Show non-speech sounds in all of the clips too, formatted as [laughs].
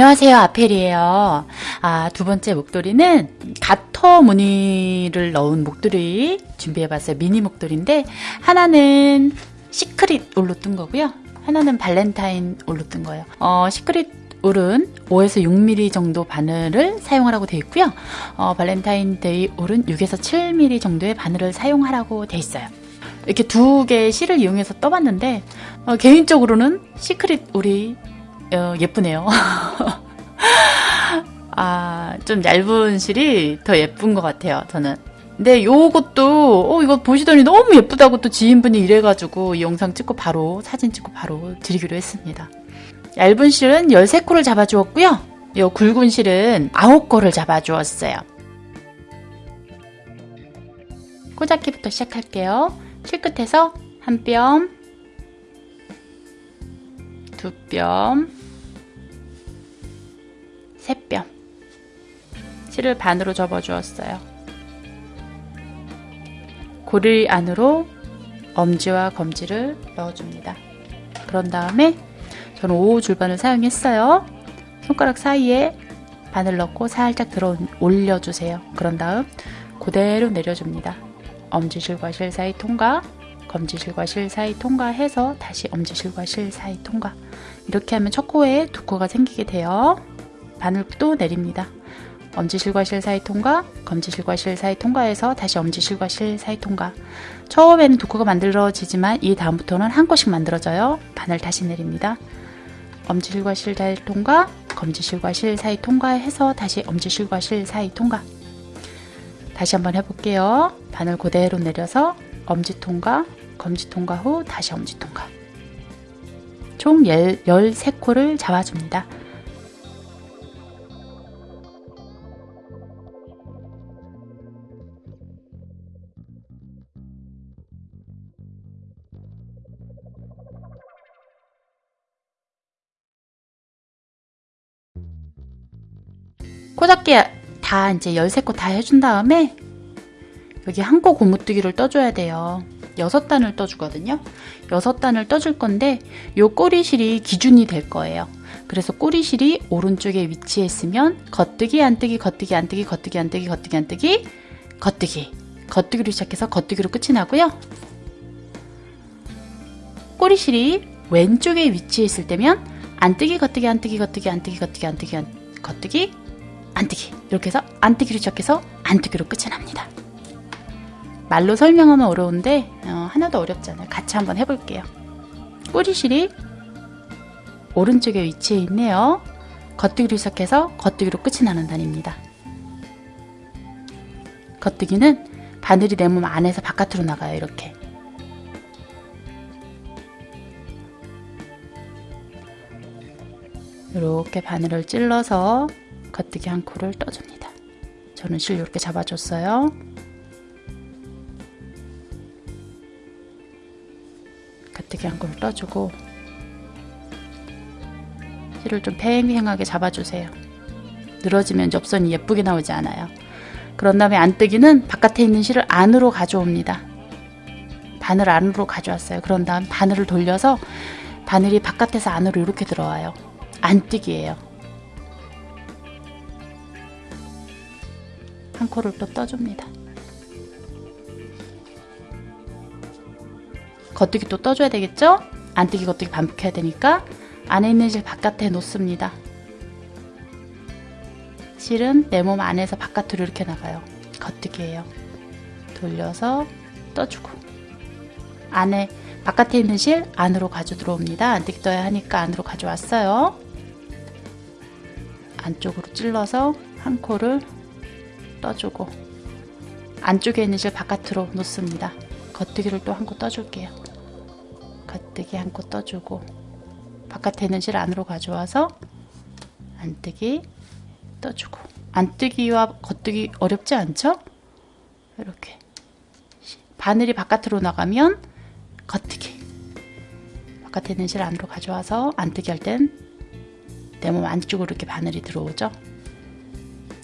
안녕하세요 아펠이에요. 아, 두 번째 목도리는 가터 무늬를 넣은 목도리 준비해봤어요. 미니 목도리인데 하나는 Secret 울로 뜬 거고요. 하나는 발렌타인 올로 뜬 거예요. 어, Secret 울은 5에서 6mm 정도 바늘을 사용하라고 되어 있고요. 어, 발렌타인데이 울은 6에서 7mm 정도의 바늘을 사용하라고 되어 있어요. 이렇게 두 개의 실을 이용해서 떠봤는데 어, 개인적으로는 시크릿 올이 어, 예쁘네요. [laughs] 아, 좀 얇은 실이 더 예쁜 것 같아요, 저는. 근데 요것도, 어, 이거 보시더니 너무 예쁘다고 또 지인분이 이래가지고 이 영상 찍고 바로, 사진 찍고 바로 드리기로 했습니다. 얇은 실은 13코를 잡아주었고요. 요 굵은 실은 9코를 잡아주었어요. 꽂아기부터 시작할게요. 실 끝에서 한 뼘, 두 뼘, 세뼘 실을 반으로 접어주었어요. 고리 안으로 엄지와 검지를 넣어줍니다. 그런 다음에 저는 5호 줄반을 사용했어요. 손가락 사이에 바늘 넣고 살짝 들어 올려주세요. 그런 다음 그대로 내려줍니다. 엄지실과 실 사이 통과 검지실과 실 사이 통과해서 다시 엄지실과 실 사이 통과 이렇게 하면 첫 코에 두 코가 생기게 돼요. 바늘도 내립니다. 엄지실과 실 사이 통과, 검지실과 실 사이 통과해서 다시 엄지실과 실 사이 통과. 처음에는 두 코가 만들어지지만 이 다음부터는 한 코씩 만들어져요. 바늘 다시 내립니다. 엄지실과 실 사이 통과, 검지실과 실 사이 통과해서 다시 엄지실과 실 사이 통과. 다시 한번 해볼게요. 바늘 그대로 내려서 엄지 통과, 검지 통과 후 다시 엄지 통과. 총 13코를 잡아줍니다. 코잡기 다 이제 13코 다 해준 다음에 여기 한 코 고무뜨기를 떠줘야 돼요. 6단을 떠주거든요. 6단을 떠줄 건데 요 꼬리실이 기준이 될 거예요. 그래서 꼬리실이 오른쪽에 위치했으면 겉뜨기 안뜨기 겉뜨기 안뜨기 겉뜨기 안뜨기 겉뜨기 안뜨기 겉뜨기 겉뜨기로 시작해서 겉뜨기로 끝이 나고요. 꼬리실이 왼쪽에 위치했을 때면 안뜨기 겉뜨기 안뜨기 겉뜨기 안뜨기 겉뜨기 안뜨기 겉뜨기 안뜨기 이렇게 해서 안뜨기로 시작해서 안뜨기로 끝이 납니다. 말로 설명하면 어려운데 어, 하나도 어렵지 않아요. 같이 한번 해볼게요. 꼬리실이 오른쪽에 위치해 있네요. 겉뜨기로 시작해서 겉뜨기로 끝이 나는 단입니다. 겉뜨기는 바늘이 내 몸 안에서 바깥으로 나가요. 이렇게. 이렇게 바늘을 찔러서 겉뜨기 한 코를 떠줍니다. 저는 실 이렇게 잡아줬어요. 겉뜨기 한 코를 떠주고 실을 좀 팽팽하게 잡아주세요. 늘어지면 접선이 예쁘게 나오지 않아요. 그런 다음에 안뜨기는 바깥에 있는 실을 안으로 가져옵니다. 바늘 안으로 가져왔어요. 그런 다음 바늘을 돌려서 바늘이 바깥에서 안으로 이렇게 들어와요. 안뜨기예요. 한 코를 또 떠줍니다. 겉뜨기 또 떠줘야 되겠죠? 안뜨기 겉뜨기 반복해야 되니까 안에 있는 실 바깥에 놓습니다. 실은 내 몸 안에서 바깥으로 이렇게 나가요. 겉뜨기예요. 돌려서 떠주고 안에 바깥에 있는 실 안으로 가져 들어옵니다. 안뜨기 떠야 하니까 안으로 가져왔어요. 안쪽으로 찔러서 한 코를 떠주고 안쪽에 있는 실 바깥으로 놓습니다. 겉뜨기를 또 한 코 떠줄게요. 겉뜨기 한 코 떠주고 바깥에 있는 실 안으로 가져와서 안뜨기 떠주고 안뜨기와 겉뜨기 어렵지 않죠? 이렇게 바늘이 바깥으로 나가면 겉뜨기 바깥에 있는 실 안으로 가져와서 안뜨기 할 땐 내 몸 안쪽으로 이렇게 바늘이 들어오죠?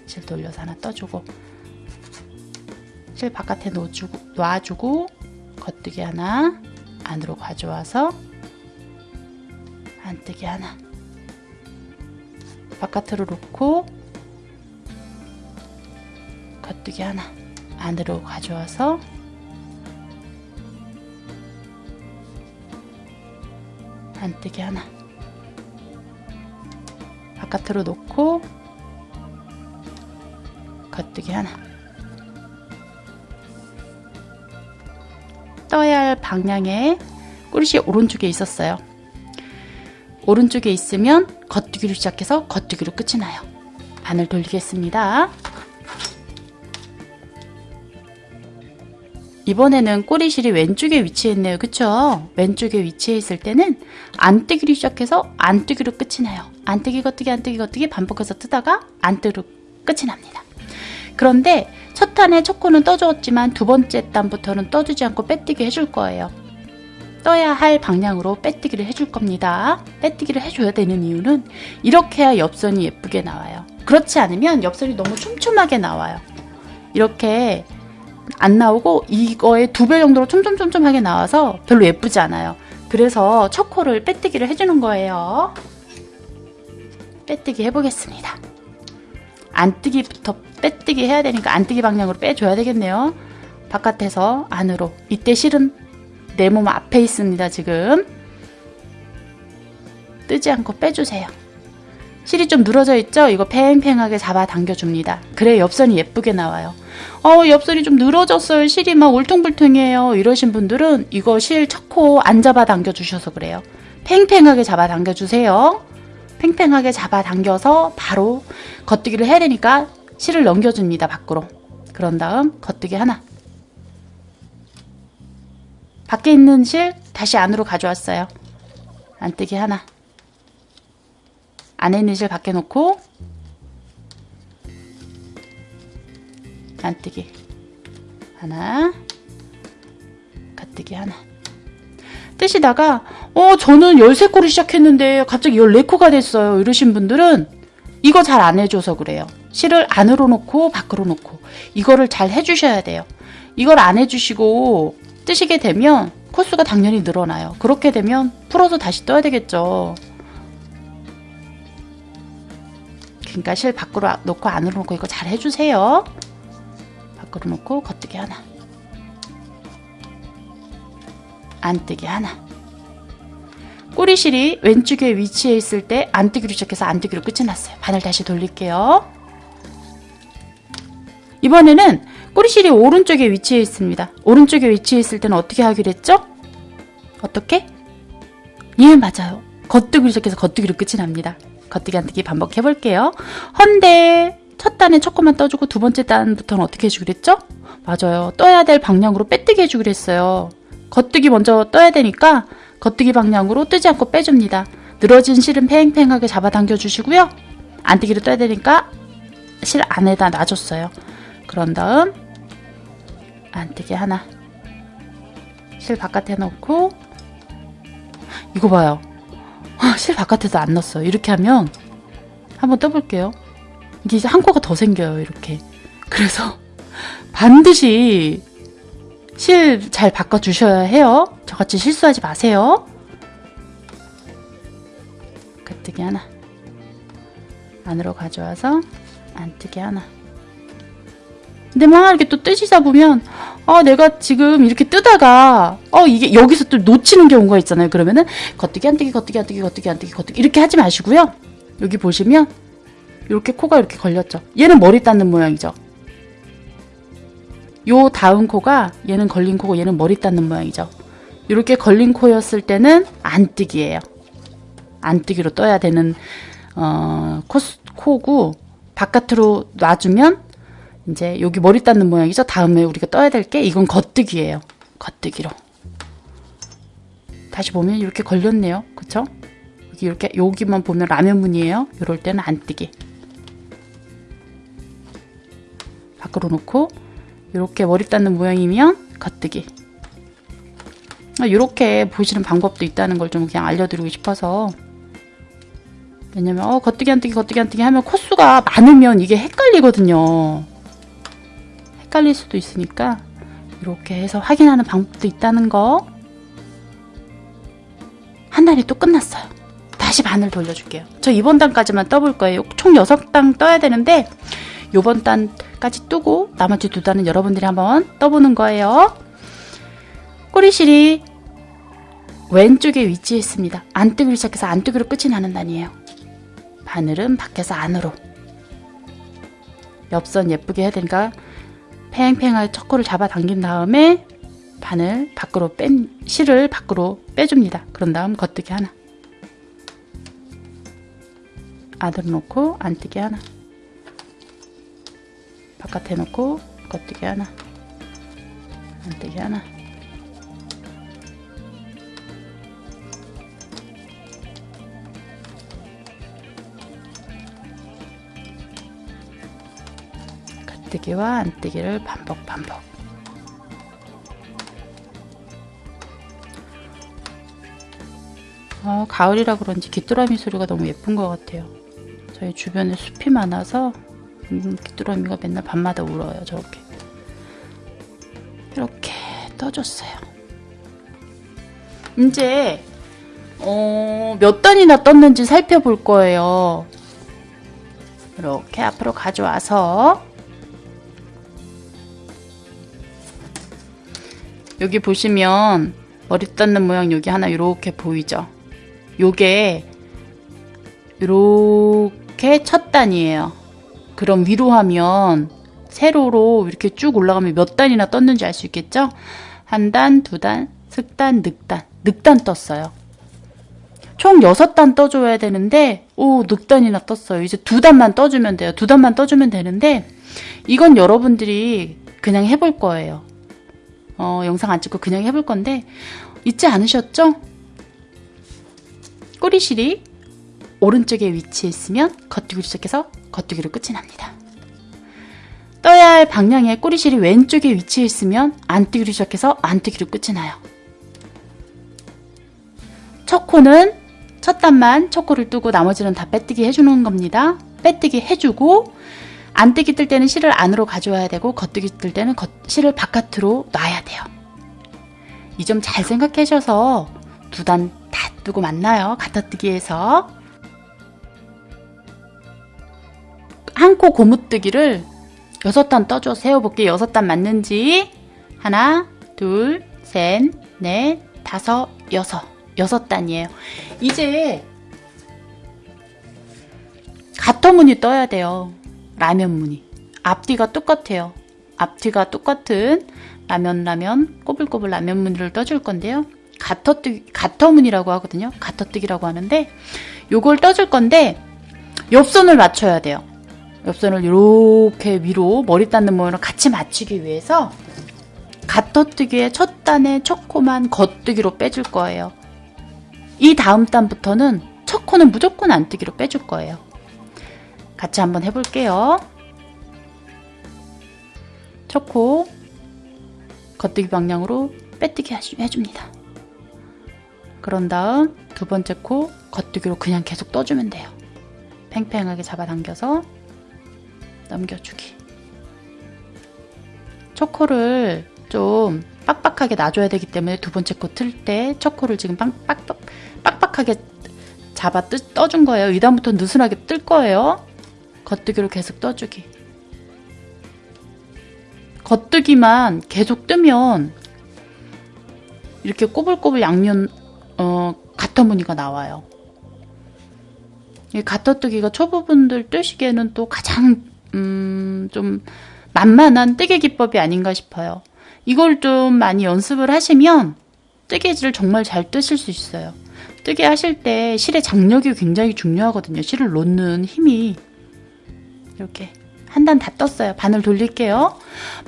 실 돌려서 하나 떠주고 실 바깥에 놓아주고, 놔주고 겉뜨기 하나 안으로 가져와서 안뜨기 하나. 바깥으로 놓고 겉뜨기 하나 안으로 가져와서 안뜨기 하나. 바깥으로 놓고 겉뜨기 하나 떠야 할 방향에 꼬리시 오른쪽에 있었어요 오른쪽에 있으면 겉뜨기로 시작해서 겉뜨기로 끝이 나요 반을 돌리겠습니다 이번에는 꼬리실이 왼쪽에 위치했네요. 그쵸? 왼쪽에 위치해 있을 때는 안뜨기로 시작해서 안뜨기로 끝이 나요. 안뜨기, 겉뜨기, 안뜨기, 겉뜨기 반복해서 뜨다가 안뜨기로 끝이 납니다. 그런데 첫 탄에 첫 코는 떠주었지만 두 번째 단부터는 떠주지 않고 빼뜨기 해줄 거예요. 떠야 할 방향으로 빼뜨기를 해줄 겁니다. 빼뜨기를 해줘야 되는 이유는 이렇게 해야 옆선이 예쁘게 나와요. 그렇지 않으면 옆선이 너무 촘촘하게 나와요. 이렇게 안 나오고 이거의 두 배 정도로 촘촘촘촘하게 나와서 별로 예쁘지 않아요. 그래서 첫 코를 빼뜨기를 해주는 거예요. 빼뜨기 해보겠습니다. 안뜨기부터 빼뜨기 해야 되니까 안뜨기 방향으로 빼줘야 되겠네요. 바깥에서 안으로. 이때 실은 내 몸 앞에 있습니다, 지금. 뜨지 않고 빼주세요. 실이 좀 늘어져 있죠? 이거 팽팽하게 잡아 당겨줍니다. 그래 옆선이 예쁘게 나와요. 어, 옆선이 좀 늘어졌어요. 실이 막 울퉁불퉁해요. 이러신 분들은 이거 실 척코 안 잡아 당겨주셔서 그래요. 팽팽하게 잡아 당겨주세요. 팽팽하게 잡아 당겨서 바로 겉뜨기를 해야 되니까 실을 넘겨줍니다. 밖으로. 그런 다음 겉뜨기 하나. 밖에 있는 실 다시 안으로 가져왔어요. 안뜨기 하나. 안에 있는 실 밖에 놓고 안뜨기 하나 가뜨기 하나 뜨시다가 어 저는 13코를 시작했는데 갑자기 14코가 됐어요. 이러신 분들은 이거 잘 안 해줘서 그래요. 실을 안으로 놓고 밖으로 놓고 이거를 잘 해주셔야 돼요. 이걸 안 해주시고 뜨시게 되면 코수가 당연히 늘어나요. 그렇게 되면 풀어서 다시 떠야 되겠죠. 그러니까 실 밖으로 놓고 안으로 놓고 이거 잘 해주세요. 밖으로 놓고 겉뜨기 하나. 안뜨기 하나. 꼬리실이 왼쪽에 위치해 있을 때 안 뜨기로 시작해서 안 뜨기로 끝이 났어요. 바늘 다시 돌릴게요. 이번에는 꼬리실이 오른쪽에 위치해 있습니다. 오른쪽에 위치해 있을 때는 어떻게 하기로 했죠? 어떻게? 예, 맞아요. 겉뜨기로 시작해서 겉뜨기로 끝이 납니다. 겉뜨기 안뜨기 반복해 볼게요. 헌데 첫 단에 첫 코만 떠주고 두 번째 단부터는 어떻게 해주기로 했죠? 맞아요. 떠야 될 방향으로 빼뜨기 해주기로 했어요. 겉뜨기 먼저 떠야 되니까 겉뜨기 방향으로 뜨지 않고 빼줍니다. 늘어진 실은 팽팽하게 잡아당겨 주시고요. 안뜨기를 떠야 되니까 실 안에다 놔줬어요. 그런 다음 안뜨기 하나 실 바깥에 넣고 이거 봐요. 아, 실 바깥에서 안 넣었어요. 이렇게 하면 한번 떠볼게요. 이게 이제 한 코가 더 생겨요. 이렇게. 그래서 [laughs] 반드시 실 잘 바꿔주셔야 해요. 저같이 실수하지 마세요. 겉뜨기 하나. 안으로 가져와서 안뜨기 하나. 근데 막 이렇게 또 뜨시다 보면 아 내가 지금 이렇게 뜨다가 어 이게 여기서 또 놓치는 경우가 있잖아요. 그러면은 겉뜨기 안뜨기 겉뜨기 안뜨기 겉뜨기 안뜨기 겉뜨기 이렇게 하지 마시고요. 여기 보시면 이렇게 코가 이렇게 걸렸죠. 얘는 머리 닿는 모양이죠. 요 다음 코가 얘는 걸린 코고 얘는 머리 닿는 모양이죠. 이렇게 걸린 코였을 때는 안뜨기예요. 안뜨기로 떠야 되는 어, 코, 코고 바깥으로 놔주면 이제 여기 머리 닿는 모양이죠. 다음에 우리가 떠야 될 게 이건 겉뜨기예요. 겉뜨기로. 다시 보면 이렇게 걸렸네요. 그쵸? 여기 이렇게 여기만 보면 라면 무늬예요. 이럴 때는 안뜨기. 밖으로 놓고 이렇게 머리 닿는 모양이면 겉뜨기. 이렇게 보시는 방법도 있다는 걸 좀 그냥 알려드리고 싶어서 왜냐면 어 겉뜨기 안뜨기 겉뜨기 안뜨기 하면 코수가 많으면 이게 헷갈리거든요. 헷갈릴 수도 있으니까 이렇게 해서 확인하는 방법도 있다는 거. 한 달이 또 끝났어요. 다시 다시 반을 돌려줄게요. 저 이번 단까지만 떠볼 거예요. 총 6단 떠야 되는데 요번 단 까지 뜨고 나머지 두 단은 여러분들이 한번 떠보는 거예요. 꼬리실이 왼쪽에 위치했습니다. 안뜨기로 시작해서 안뜨기로 끝이 나는 단이에요. 바늘은 밖에서 안으로 옆선 예쁘게 해야 되니까 팽팽하게 척코를 잡아당긴 다음에 바늘 밖으로 뺀 실을 밖으로 빼줍니다. 그런 다음 겉뜨기 하나 안으로 놓고 안뜨기 하나 바깥에 놓고 겉뜨기 하나 안뜨기 하나. 겉뜨기와 안뜨기를 반복 반복. 어, 가을이라 그런지 귀뚜라미 소리가 너무 예쁜 것 같아요. 저희 주변에 숲이 많아서 음, 귀뚜라미가 맨날 밤마다 울어요 저렇게. 이렇게 떠줬어요. 이제 어, 몇 단이나 떴는지 살펴볼 거예요. 이렇게 앞으로 가져와서. 여기 보시면 머리 뜯는 모양 여기 하나 이렇게 보이죠? 요게 이렇게 첫 단이에요. 그럼 위로 하면 세로로 이렇게 쭉 올라가면 몇 단이나 떴는지 알 수 있겠죠? 한 단, 두 단, 슥단, 늑단. 늑단 떴어요. 총 6단 떠줘야 되는데 오 늑단이나 떴어요. 이제 두 단만 떠주면 돼요. 두 단만 떠주면 되는데 이건 여러분들이 그냥 해볼 거예요. 어, 영상 안 찍고 그냥 해볼 건데 잊지 않으셨죠? 꼬리실이 오른쪽에 위치했으면 겉뜨기로 시작해서 겉뜨기로 끝이 납니다. 떠야 할 방향의 꼬리실이 왼쪽에 위치했으면 안뜨기로 시작해서 안뜨기로 끝이 나요. 첫 코는 첫 단만 첫 코를 뜨고 나머지는 다 빼뜨기 해주는 겁니다. 빼뜨기 해주고 안뜨기 뜰 때는 실을 안으로 가져와야 되고 겉뜨기 뜰 때는 겉, 실을 바깥으로 놔야 돼요. 이 점 잘 생각하셔서 두 단 다 뜨고 만나요. 갖다뜨기에서 한 코 고무뜨기를 여섯 단 떠줘 세워볼게 여섯 단 맞는지 하나 둘셋넷 다섯 여섯 여섯 단이에요. 이제 가터무늬 떠야 돼요. 라면 무늬. 앞뒤가 똑같아요. 앞뒤가 똑같은 라면 라면 꼬불꼬불 라면 무늬를 떠줄 건데요. 가터뜨기, 가터무늬라고 하거든요. 가터뜨기라고 하는데 요걸 떠줄 건데 옆선을 맞춰야 돼요. 옆선을 이렇게 위로 머리 닿는 모양으로 같이 맞추기 위해서 가터뜨기의 첫 단의 첫 코만 겉뜨기로 빼줄 거예요. 이 다음 단부터는 첫 코는 무조건 안뜨기로 빼줄 거예요. 같이 한번 해볼게요. 첫 코 겉뜨기 방향으로 빼뜨기 해줍니다. 그런 다음 두 번째 코 겉뜨기로 그냥 계속 떠주면 돼요. 팽팽하게 잡아당겨서 넘겨주기. 초코를 좀 빡빡하게 놔줘야 되기 때문에 두 번째 코 틀 때 초코를 지금 빡빡, 빡빡하게 잡아 뜨, 떠준 거예요. 이 다음부터 느슨하게 뜰 거예요. 겉뜨기로 계속 떠주기. 겉뜨기만 계속 뜨면 이렇게 꼬불꼬불 양면 어, 가터 무늬가 나와요. 이 가터뜨기가 초보분들 뜨시기에는 또 가장 음, 좀 만만한 뜨개 기법이 아닌가 싶어요. 이걸 좀 많이 연습을 하시면 뜨개질을 정말 잘 뜨실 수 있어요. 뜨개 하실 때 실의 장력이 굉장히 중요하거든요. 실을 놓는 힘이 이렇게 한 단 다 떴어요. 바늘 돌릴게요.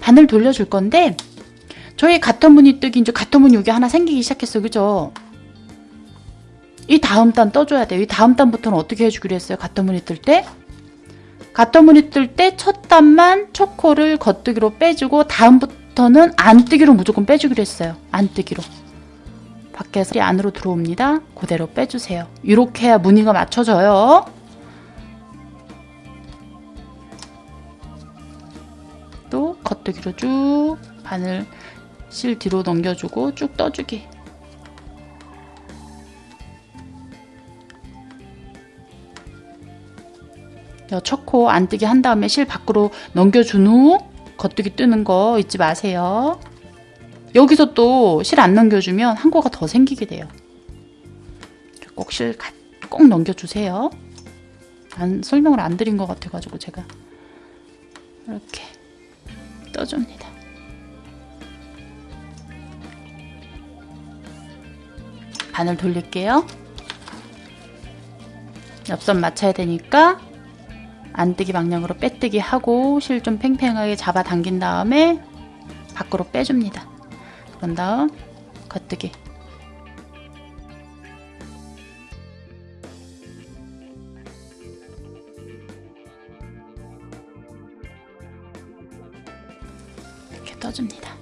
바늘 돌려줄 건데 저희 가터무늬 뜨기 이제 가터무늬 여기 하나 생기기 시작했어. 그죠? 이 다음 단 떠줘야 돼요. 이 다음 단부터는 어떻게 해주기로 했어요? 가터무늬 뜰 때? 가터무늬 뜰 때 첫 단만 초코를 겉뜨기로 빼주고 다음부터는 안 뜨기로 무조건 빼주기로 했어요. 안 뜨기로. 밖에서 안으로 들어옵니다. 그대로 빼주세요. 이렇게 해야 무늬가 맞춰져요. 또 겉뜨기로 쭉 바늘 실 뒤로 넘겨주고 쭉 떠주기. 여 척코 안 뜨게 한 다음에 실 밖으로 넘겨준 후 겉뜨기 뜨는 거 잊지 마세요. 여기서 또 실 안 넘겨주면 한 코가 더 생기게 돼요. 꼭 실 꼭 넘겨주세요. 안, 설명을 안 드린 것 같아가지고 제가 이렇게 떠줍니다. 바늘 돌릴게요. 옆선 맞춰야 되니까 안뜨기 방향으로 빼뜨기 하고 실 좀 팽팽하게 잡아 당긴 다음에 밖으로 빼줍니다. 그런 다음 겉뜨기 이렇게 떠줍니다.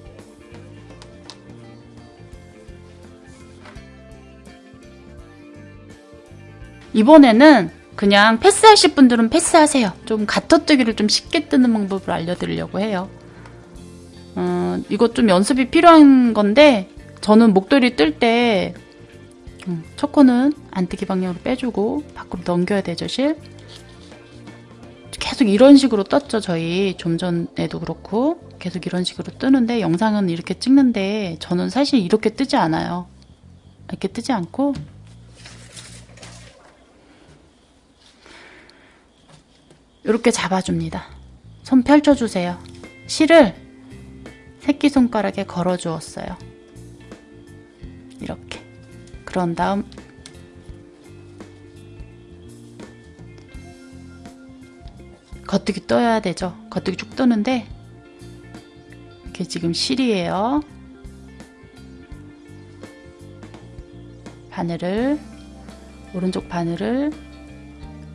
이번에는 그냥 패스하실 분들은 패스하세요. 좀 가터뜨기를 좀 쉽게 뜨는 방법을 알려드리려고 해요. 어, 이것 좀 연습이 필요한 건데 저는 목도리 뜰때 음, 첫 코는 안뜨기 방향으로 빼주고 밖으로 넘겨야 되죠 실 계속 이런 식으로 떴죠 저희 좀 전에도 그렇고 계속 이런 식으로 뜨는데 영상은 이렇게 찍는데 저는 사실 이렇게 뜨지 않아요 이렇게 뜨지 않고 이렇게 잡아줍니다. 손 펼쳐주세요. 실을 새끼손가락에 걸어 주었어요. 이렇게. 그런 다음 겉뜨기 떠야 되죠. 겉뜨기 쭉 뜨는데 이게 지금 실이에요. 바늘을 오른쪽 바늘을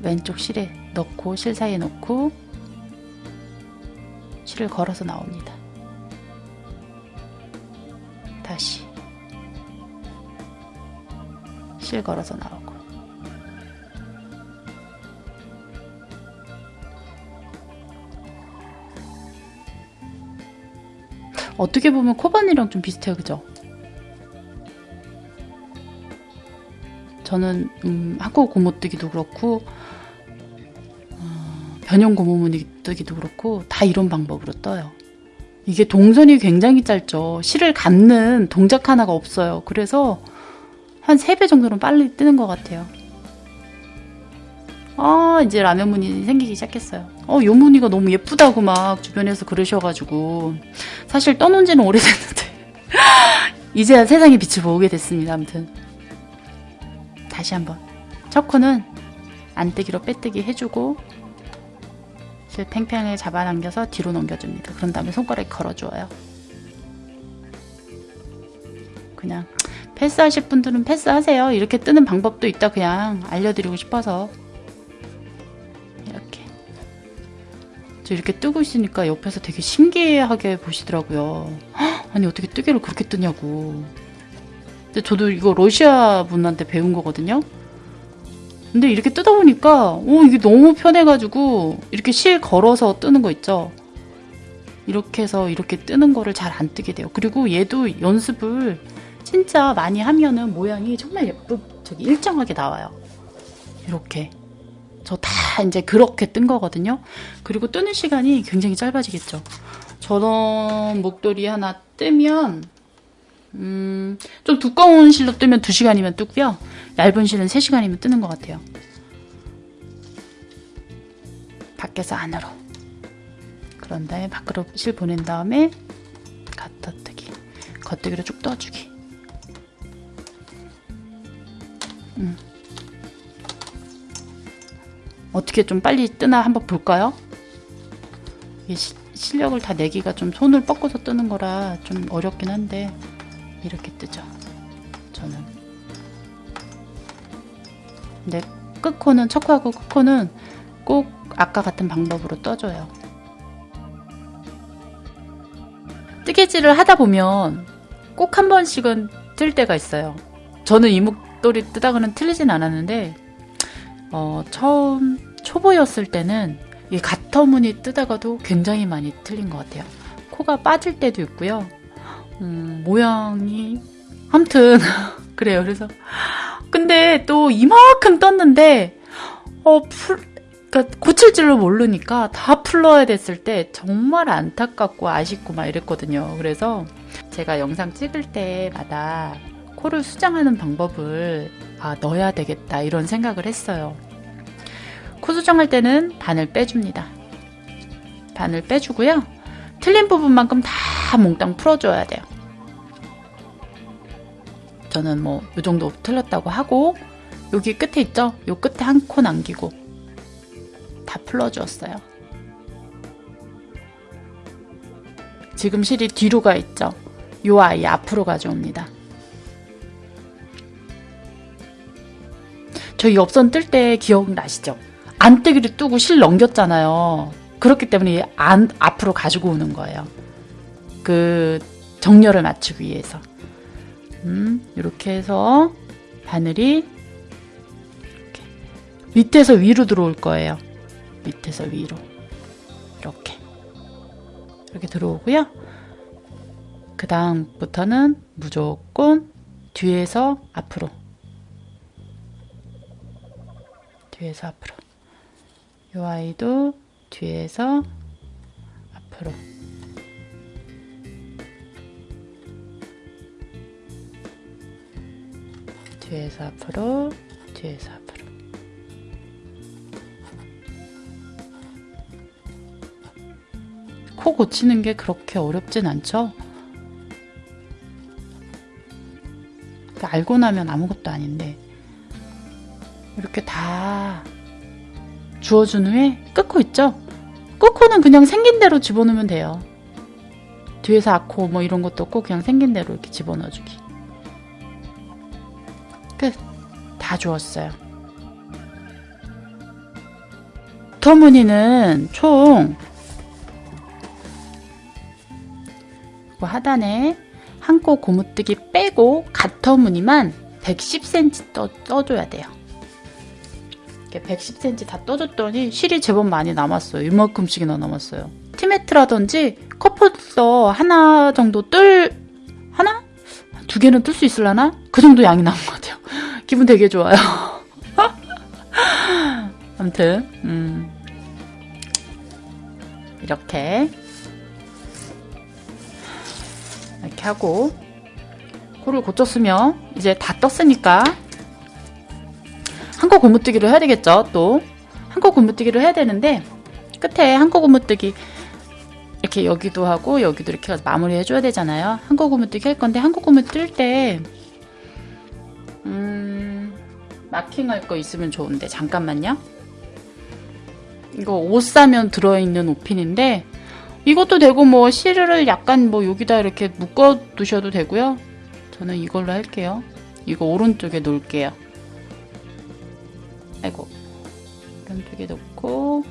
왼쪽 실에 넣고 실 사이에 넣고 실을 걸어서 나옵니다. 다시 실 걸어서 나오고 어떻게 보면 코바늘이랑 좀 비슷해요 그죠? 저는 음, 학고 고모뜨기도 그렇고 변형 고무무늬 뜨기도 그렇고 다 이런 방법으로 떠요. 이게 동선이 굉장히 짧죠. 실을 감는 동작 하나가 없어요. 그래서 한 3배 정도는 빨리 뜨는 것 같아요. 아 이제 라면 무늬 생기기 시작했어요. 어요 무늬가 너무 예쁘다고 막 주변에서 그러셔가지고 사실 떠놓은 지는 오래됐는데 [laughs] 이제야 세상의 빛을 보게 됐습니다. 아무튼 다시 한번 첫 코는 안뜨기로 빼뜨기 해주고 실 팽팽하게 잡아당겨서 뒤로 넘겨줍니다. 그런 다음에 손가락에 걸어주어요. 그냥 패스하실 분들은 패스하세요. 이렇게 뜨는 방법도 있다 그냥 알려드리고 싶어서 이렇게 저 이렇게 뜨고 있으니까 옆에서 되게 신기하게 보시더라고요. 아니 어떻게 뜨개를 그렇게 뜨냐고 근데 저도 이거 러시아 분한테 배운 거거든요. 근데 이렇게 뜯어 보니까 오 이게 너무 편해가지고 이렇게 실 걸어서 뜨는 거 있죠. 이렇게 해서 이렇게 뜨는 거를 잘 안 뜨게 돼요. 그리고 얘도 연습을 진짜 많이 하면은 모양이 정말 예쁘 저기 일정하게 나와요. 이렇게 저 다 이제 그렇게 뜬 거거든요. 그리고 뜨는 시간이 굉장히 짧아지겠죠. 저런 목도리 하나 뜨면 음, 좀 두꺼운 실로 뜨면 2시간이면 뜨고요. 얇은 실은 3시간이면 뜨는 것 같아요. 밖에서 안으로. 그런 다음에 밖으로 실 보낸 다음에 겉뜨기. 겉뜨기로 쭉 떠주기. 음. 어떻게 좀 빨리 뜨나 한번 볼까요? 시, 실력을 다 내기가 좀 손을 뻗고서 뜨는 거라 좀 어렵긴 한데 이렇게 뜨죠. 저는. 근데 끝코는 척하고 끝코는 꼭 아까 같은 방법으로 떠줘요. 뜨개질을 하다 보면 꼭 한 번씩은 틀 때가 있어요. 저는 이목돌이 뜨다가는 틀리진 않았는데 어, 처음 초보였을 때는 이 가터무늬 뜨다가도 굉장히 많이 틀린 것 같아요. 코가 빠질 때도 있고요. 음, 모양이 아무튼 [laughs] 그래요. 그래서 근데 또 이만큼 떴는데 어 풀, 그러니까 고칠 줄을 모르니까 다 풀러야 됐을 때 정말 안타깝고 아쉽고 막 이랬거든요. 그래서 제가 영상 찍을 때마다 코를 수정하는 방법을 아, 넣어야 되겠다 이런 생각을 했어요. 코 수정할 때는 반을 빼줍니다. 반을 빼주고요. 틀린 부분만큼 다 몽땅 풀어줘야 돼요. 저는 뭐 이 정도 틀렸다고 하고 여기 끝에 있죠? 요 끝에 한 코 남기고 다 풀어주었어요. 지금 실이 뒤로 가 있죠? 요 아이 앞으로 가져옵니다. 저희 옆선 뜰 때 기억나시죠? 안뜨기를 뜨고 실 넘겼잖아요. 그렇기 때문에 안, 앞으로 가지고 오는 거예요. 그 정렬을 맞추기 위해서. 음, 이렇게 해서 바늘이 이렇게 밑에서 위로 들어올 거예요. 밑에서 위로. 이렇게. 이렇게 들어오고요. 그 다음부터는 무조건 뒤에서 앞으로. 뒤에서 앞으로. 이 아이도 뒤에서 앞으로 뒤에서 앞으로 뒤에서 앞으로 코 고치는 게 그렇게 어렵진 않죠? 알고 나면 아무것도 아닌데 이렇게 다 주워준 후에 끝코 있죠? 끝코는 그냥 생긴 대로 집어넣으면 돼요. 뒤에서 아코 뭐 이런 것도 없고 그냥 생긴 대로 이렇게 집어넣어주기. 다 주웠어요. 터무니는 총 하단에 한코 고무뜨기 빼고 갓터무늬만 110cm 떠, 떠줘야 돼요. 이렇게 110cm 다 떠줬더니 실이 제법 많이 남았어요. 이만큼씩이나 남았어요. 티매트라든지 커플서 하나 정도 뜰 하나? 두 개는 뜰 수 있을라나? 그 정도 양이 남은. 기분 되게 좋아요. [laughs] 아무튼 음. 이렇게 이렇게 하고 코를 고쳤으면 이제 다 떴으니까 한코 고무뜨기를 해야 되겠죠 또 한코 고무뜨기를 해야 되는데 끝에 한코 고무뜨기 이렇게 여기도 하고 여기도 이렇게 마무리 해줘야 되잖아요 한코 고무뜨기 할 건데 한코 고무 뜰때 음, 마킹할 거 있으면 좋은데 잠깐만요 이거 옷 사면 들어있는 옷핀인데 이것도 되고 뭐 실을 약간 뭐 여기다 이렇게 묶어 두셔도 되고요. 저는 이걸로 할게요. 이거 오른쪽에 놓을게요. 아이고 오른쪽에 놓고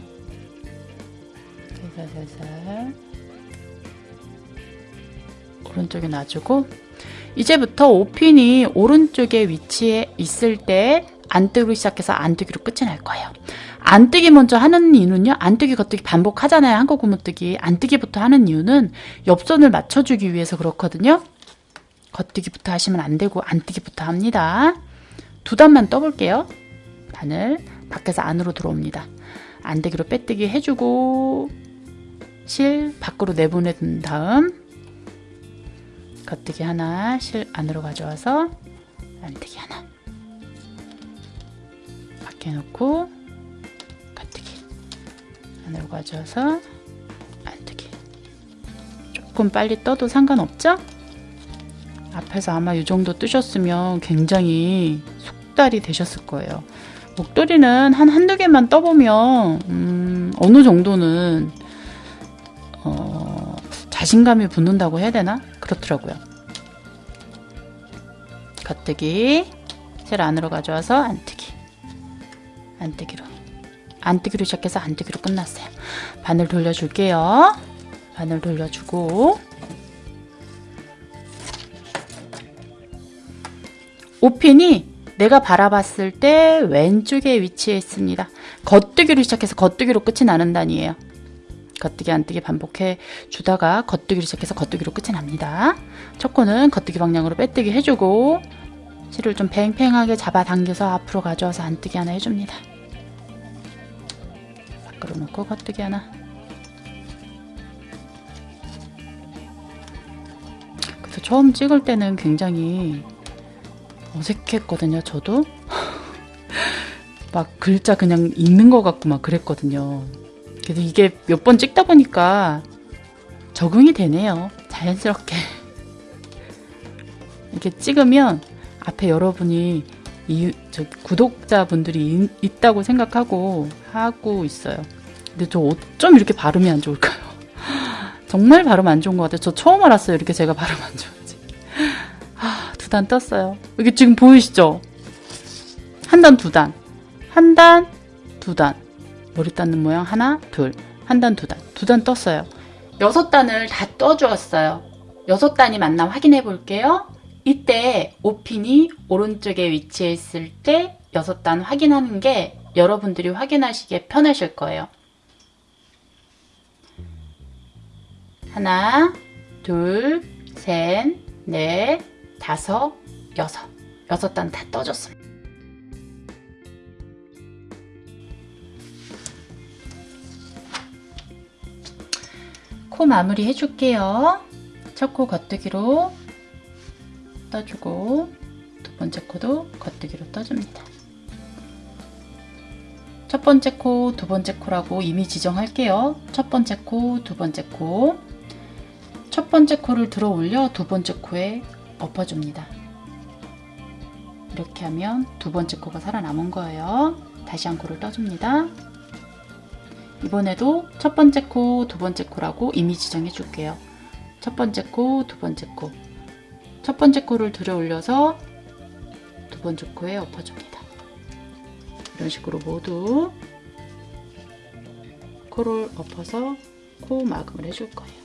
살살살 오른쪽에 놔주고 이제부터 오핀이 오른쪽에 위치해 있을 때 안뜨기 시작해서 안뜨기로 끝이 날 거예요. 안뜨기 먼저 하는 이유는요. 안뜨기 겉뜨기 반복하잖아요. 한국 고무뜨기. 안뜨기부터 하는 이유는 옆선을 맞춰주기 위해서 그렇거든요. 겉뜨기부터 하시면 안 되고 안뜨기부터 합니다. 두 단만 떠볼게요. 바늘 밖에서 안으로 들어옵니다. 안뜨기로 빼뜨기 해주고 실 밖으로 내보내둔 다음 겉뜨기 하나 실 안으로 가져와서 안뜨기 하나 밖에 놓고 안으로 가져와서 안뜨기 조금 빨리 떠도 상관없죠? 앞에서 아마 이 정도 뜨셨으면 굉장히 속달이 되셨을 거예요. 목도리는 한 한두 개만 떠보면 음, 어느 정도는 어, 자신감이 붙는다고 해야 되나? 그렇더라고요. 겉뜨기 실 안으로 가져와서 안뜨기 안뜨기로 안뜨기로 시작해서 안뜨기로 끝났어요. 바늘 돌려줄게요. 바늘 돌려주고 오핀이 내가 바라봤을 때 왼쪽에 위치해 있습니다. 겉뜨기로 시작해서 겉뜨기로 끝이 나는 단이에요. 겉뜨기 안뜨기 반복해 주다가 겉뜨기로 시작해서 겉뜨기로 끝이 납니다. 첫 코는 겉뜨기 방향으로 빼뜨기 해주고 실을 좀 팽팽하게 잡아당겨서 앞으로 가져와서 안뜨기 하나 해줍니다. 밖으로 놓고 겉뜨기 하나. 그래서 처음 찍을 때는 굉장히 어색했거든요. 저도 [laughs] 막 글자 그냥 읽는 것 같고 막 그랬거든요. 그래서 이게 몇 번 찍다 보니까 적응이 되네요. 자연스럽게. 이렇게 찍으면 앞에 여러분이 이, 저 구독자분들이 있, 있다고 생각하고 하고 있어요. 근데 저 어쩜 이렇게 발음이 안 좋을까요? [laughs] 정말 발음 안 좋은 것 같아요. 저 처음 알았어요. 이렇게 제가 발음 안 좋은지. 아, 두 단 떴어요. 이게 지금 보이시죠? 한 단, 두 단. 한 단, 두 단. 머리 닦는 모양 하나, 둘. 한 단, 두 단. 두 단 떴어요. 여섯 단을 다 떠주었어요. 여섯 단이 맞나 확인해 볼게요. 이때 오핀이 오른쪽에 위치해 있을 때 여섯 단 확인하는 게 여러분들이 확인하시기에 편하실 거예요. 하나, 둘, 셋, 넷, 다섯, 여섯. 여섯 단 다 떠줬습니다. 코 마무리 해줄게요. 첫 코 겉뜨기로 떠주고 두 번째 코도 겉뜨기로 떠줍니다. 첫 번째 코, 두 번째 코라고 이미 지정할게요. 첫 번째 코, 두 번째 코. 첫 번째 코를 들어 올려 두 번째 코에 엎어줍니다. 이렇게 하면 두 번째 코가 살아남은 거예요. 다시 한 코를 떠줍니다. 이번에도 첫 번째 코, 두 번째 코라고 이미 지정해 줄게요. 첫 번째 코, 두 번째 코. 첫 번째 코를 들어 올려서 두 번째 코에 엎어줍니다. 이런 식으로 모두 코를 엎어서 코 마감을 해줄 거예요.